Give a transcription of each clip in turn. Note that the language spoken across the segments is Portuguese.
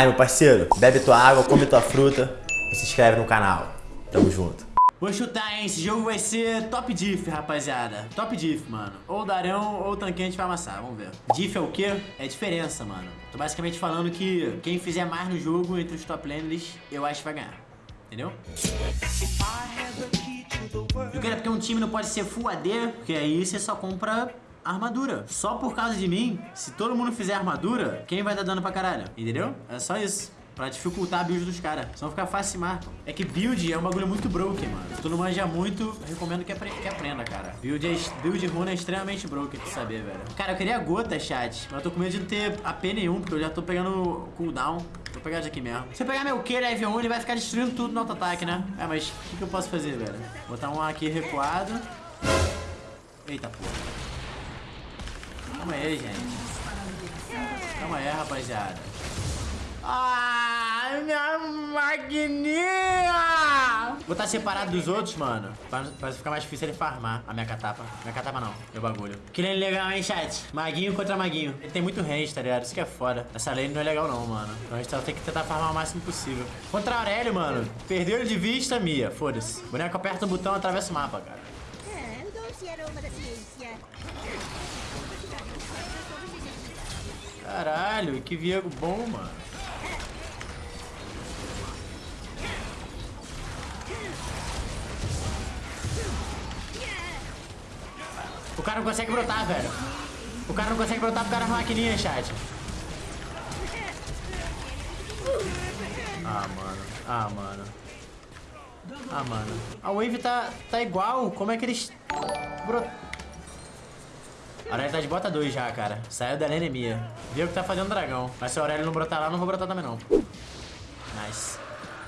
Aí, meu parceiro, bebe tua água, come tua fruta e se inscreve no canal. Tamo junto. Vou chutar, hein? Esse jogo vai ser top diff, rapaziada. Top diff, mano. Ou Darão ou Tanquente vai amassar, vamos ver. Diff é o quê? É diferença, mano. Tô basicamente falando que quem fizer mais no jogo entre os top laners, eu acho que vai ganhar. Entendeu? Eu quero porque um time não pode ser full AD, porque aí você só compra armadura. Só por causa de mim, se todo mundo fizer armadura, quem vai dar dano pra caralho? Entendeu? É só isso. Pra dificultar a build dos caras. Senão fica fácil se marcam. É que build é um bagulho muito broken, mano. Se tu não manja muito, recomendo que, apre que aprenda, cara. Build, é, build runa é extremamente broken, tu saber, velho. Cara, eu queria gota, chat. Mas eu tô com medo de não ter AP nenhum, porque eu já tô pegando cooldown. Vou pegar de aqui mesmo. Se eu pegar meu Q level 1, ele vai ficar destruindo tudo no auto-ataque, né? É, mas o que, que eu posso fazer, velho? Botar um aqui recuado. Eita, porra. Calma aí, gente. Calma aí, rapaziada. Ai, minha maquininha! Vou estar separado dos outros, mano. Pra, pra ficar mais difícil ele farmar a minha catapa. Minha catapa não, meu bagulho. Que lane legal, hein, chat? Maguinho contra maguinho. Ele tem muito range, tá ligado? Isso que é foda. Essa lane não é legal não, mano. Então a gente tem que tentar farmar o máximo possível. Contra Aurélio, mano. Perdeu ele de vista, Mia. Foda-se. Boneco aperta o botão, atravessa o mapa, cara. Aroma da ciência. Caralho, que Viego bom, mano. O cara não consegue brotar, velho. O cara não consegue brotar por causa das maquininhas, chat. Ah, mano. Ah, mano. Ah, mano. A wave tá, tá igual. Como é que eles... Brot... Aurélio tá de bota 2 já, cara. Saiu da anemia. Viu que tá fazendo dragão. Mas se o Aurélio não brotar lá, eu não vou brotar também, não. Nice.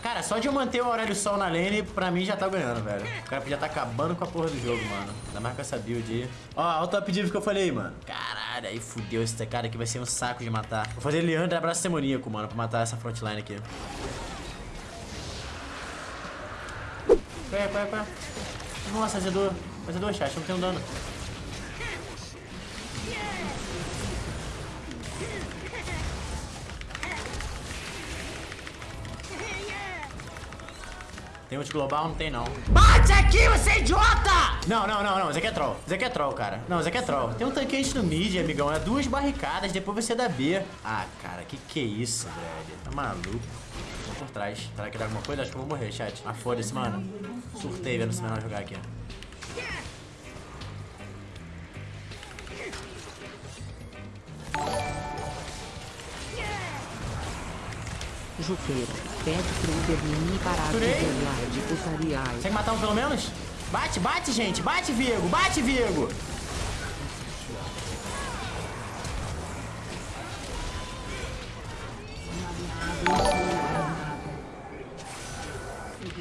Cara, só de eu manter o Aurélio Sol na lane, pra mim já tá ganhando, velho. O cara podia tá acabando com a porra do jogo, mano. Ainda mais com essa build aí. Ó, olha o top div que eu falei, mano. Caralho, aí fudeu esse cara aqui. Vai ser um saco de matar. Vou fazer Leandro abraço demoníaco, mano, pra matar essa frontline aqui. Qual é, qual é, qual é? Nossa, azedou. Azedou, chat, não tem um dano. Tem ult global? Não tem, não. Bate aqui, você é idiota! Não, não, não, não. Isso aqui é troll. Isso aqui é troll, cara. Não, isso aqui é troll. Tem um tanquete no mid, amigão. É duas barricadas, depois você dá B. Ah, cara, que que é isso, velho? Tá maluco. Vou por trás. Será que dá alguma coisa? Acho que eu vou morrer, chat. Ah, foda-se, mano. Surtei vendo esse menor jogar aqui. Juqueira, pede pro Ubermini parar de Turei. ver live putaria. Consegue matar um pelo menos? Bate, bate, gente. Bate, Viego. Bate, Viego.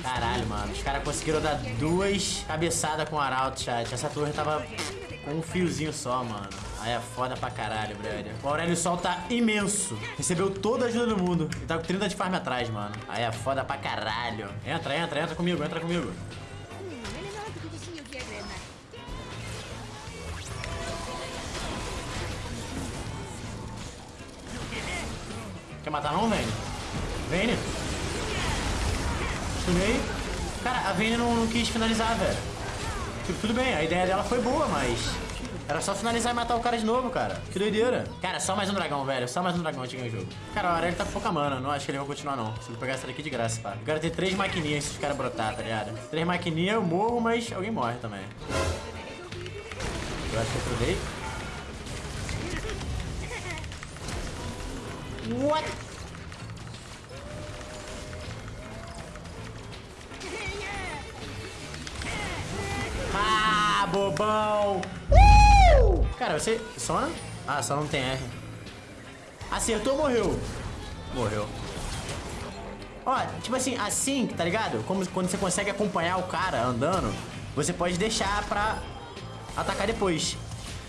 Caralho, mano. Os caras conseguiram dar duas cabeçadas com o Arauto, chat. Essa torre tava com um fiozinho só, mano. Aí é foda pra caralho, brother. O Aurélio Sol tá imenso. Recebeu toda a ajuda do mundo. E tá com 30 de farm atrás, mano. Aí é foda pra caralho. Entra, entra, entra comigo, entra comigo. Ele. Quer matar não, Vayne? Vayne? Stunei. Cara, a Vayne não, não quis finalizar, velho. Tipo, tudo bem, a ideia dela foi boa, mas... Era só finalizar e matar o cara de novo, cara. Que doideira. Cara, só mais um dragão, velho. Só mais um dragão a gente ganha o jogo. Cara, o Aurélio tá com pouca mana. Não acho que ele vai continuar, não. Se eu pegar essa daqui de graça, pá. Eu quero ter três maquininhas se os caras brotar, tá ligado? Três maquininhas, eu morro, mas alguém morre também. Eu acho que eu trudei. What? Ah, bobão! Cara, você. Sona? Ah, só não tem R. Acertou, morreu. Morreu. Ó, tipo assim, assim, tá ligado? Como quando você consegue acompanhar o cara andando, você pode deixar pra atacar depois.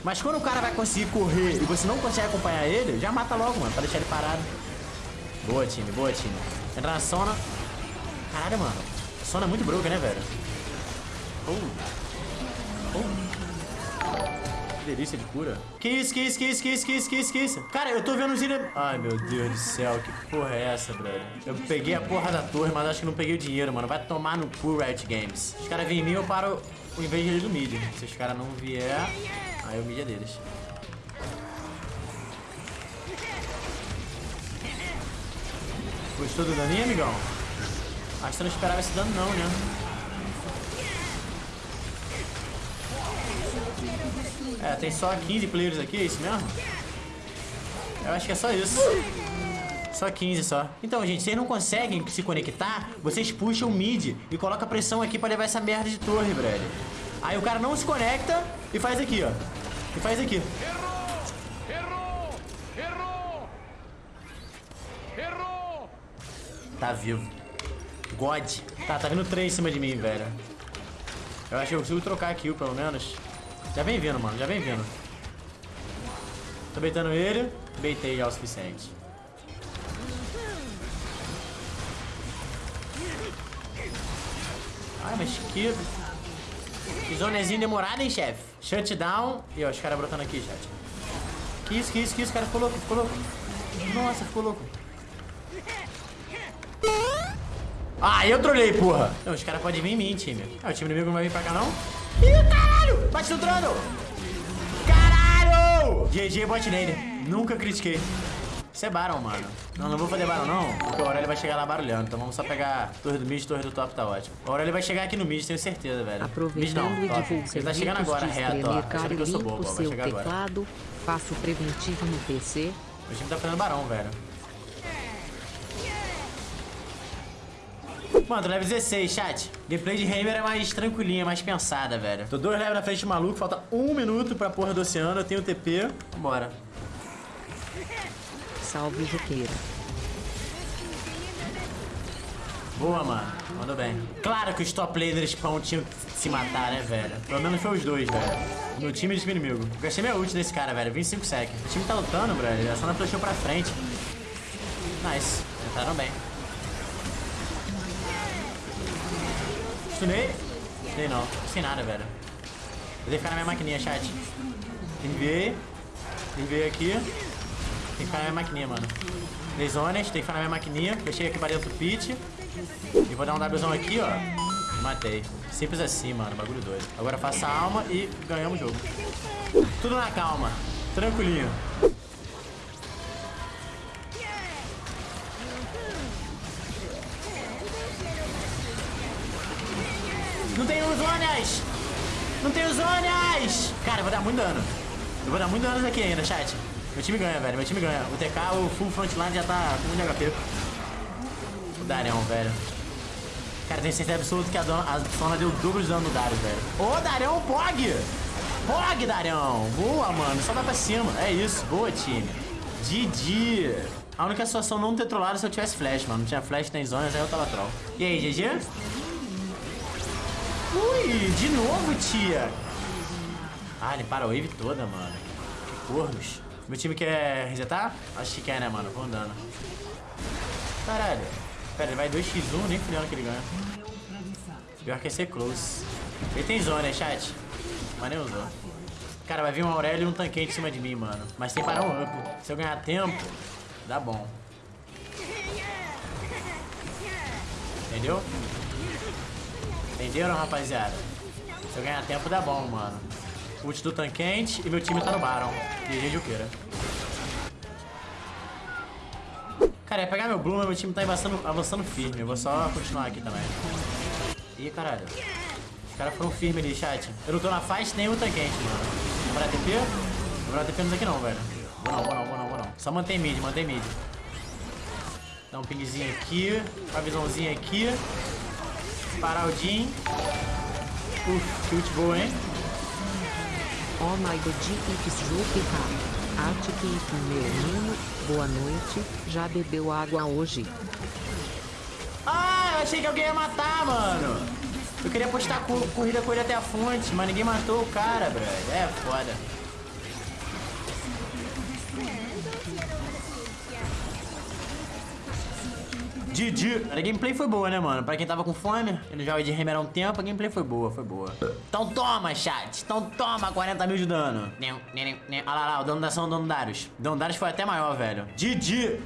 Mas quando o cara vai conseguir correr e você não consegue acompanhar ele, já mata logo, mano, pra deixar ele parado. Boa, time, boa, time. Entra na Sona. Caralho, mano. Sona é muito broken, né, velho? Uh. Uh. Que delícia de cura. Que isso, que isso, que isso, que isso, que isso, que isso, que isso? Cara, eu tô vendo os ilha... Ai, meu Deus do céu, que porra é essa, brother? Eu peguei a porra da torre, mas acho que não peguei o dinheiro, mano. Vai tomar no cu, Riot Games. Os caras vêm em mim, eu paro o invader do mid. Se os caras não vier, aí o mid é deles. Gostou do daninho, amigão? Acho que você não esperava esse dano não, né? É, tem só 15 players aqui, é isso mesmo? Eu acho que é só isso. Só 15 só. Então, gente, vocês não conseguem se conectar, vocês puxam o mid e colocam pressão aqui pra levar essa merda de torre, velho. Aí o cara não se conecta e faz aqui, ó. E faz aqui. Errou! Errou! Errou! Tá vivo. God. Tá, tá vindo três em cima de mim, velho. Eu acho que eu consigo trocar a kill, pelo menos. Já vem vindo, mano. Já vem vindo. Tô beitando ele. Beitei já o suficiente. Ai, mas que... Que zonezinha demorada, hein, chefe? Shutdown. E ó, os caras brotando aqui, chat. Que isso, que isso, que isso? Cara ficou louco, ficou louco. Nossa, ficou louco. Ah, eu trolei, porra. Não, os caras podem vir em mim, time. Ah, o time inimigo não vai vir pra cá, não? Bate no trono! Caralho! GG bot nele. Nunca critiquei. Isso é Baron, mano. Não, não vou fazer Baron, não. Porque o Aurélio vai chegar lá barulhando. Então vamos só pegar torre do mid, torre do top, tá ótimo. O Aurélio vai chegar aqui no mid, tenho certeza, velho. Mid não, Aproveitando top. Ele tá chegando agora, reto, ó. Achando que eu sou bobo, ó. Vai chegar agora. faço preventivo no PC, O time tá fazendo barão, velho. Mano, tô level 16, chat. Gameplay de Hammer é mais tranquilinha, mais pensada, velho. Tô dois levels na frente do maluco, falta um minuto pra porra do oceano, eu tenho TP. Vambora. salve Juqueira. Boa, mano. Mandou bem. Claro que os top lasers pão tinham que se matar, né, velho? Pelo menos foi os dois, velho. No time e time inimigo. Gastei minha ult nesse cara, velho. 25 sec. O time tá lutando, brother. A Sona flechou pra frente. Nice. Entraram bem. Stunei. Stunei não. Sem nada, velho. Que ficar na minha maquininha, chat. Enviei. Enviei aqui. Tem que ficar na minha maquininha, mano. Dei zonas, tem que ficar na minha maquininha. Fechei aqui pra dentro do pit. E vou dar um Wzão aqui, ó. Matei. Simples assim, mano. Bagulho doido. Agora faça a alma e ganhamos o jogo. Tudo na calma. Tranquilinho. Zonas! Não tem zonas! Cara, vou dar muito dano. Eu vou dar muito dano aqui ainda, chat. Meu time ganha, velho. Meu time ganha. O TK, o full frontline já tá com 1 de HP. O Darion, velho. Cara, tenho certeza absoluta que a, a Sona deu dobro de dano no Darius, velho. Ô, Darion, Pog! Pog, Darion! Boa, mano. Só vai pra cima. É isso. Boa, time. GG. A única situação não ter trollado é se eu tivesse flash, mano. Não tinha flash, tem zonas, aí eu tava troll. E aí, GG? Ui, de novo, tia. Ah, limparam a wave toda, mano. Que cornos. Meu time quer resetar? Acho que quer, né, mano? Vou andando. Caralho. Pera, ele vai 2x1, nem fudendo que ele ganha. Pior que é ser close. Ele tem zona, né, chat? Mas nem usou. Cara, vai vir um Aurélio e um tanquete em cima de mim, mano. Mas tem que parar um up. Se eu ganhar tempo, dá bom. Entendeu? Entenderam, rapaziada? Se eu ganhar tempo, dá bom, mano. Ult do tanquente e meu time tá no Baron. GG Juqueira. Cara, ia pegar meu Bloom, mas meu time tá avançando, avançando firme. Eu vou só continuar aqui também. Ih, caralho. Os caras foram firmes ali, chat. Eu não tô na fight nem o tanquente, mano. Dar TP? Não dar TP aqui não, velho. Vou não, vou não, vou não, vou não. Só mantém mid, mantém mid. Dá um pingzinho aqui. Uma visãozinha aqui. Parar o Jin. Uf, que ult boa, hein? Oh my god, it's Juqueira. Arctic, meu menino, boa noite, já bebeu água hoje? Ah, eu achei que alguém ia matar, mano. Eu queria postar co corrida com ele até a fonte, mas ninguém matou o cara, brother. É foda. Didi. A gameplay foi boa, né, mano? Pra quem tava com fome, não joga de Hammer há um tempo, a gameplay foi boa, foi boa. Então toma, chat. Então toma 40 mil de dano. Olha lá, lá, o dono da ação, o dono Darius. O dono Darius foi até maior, velho. Didi.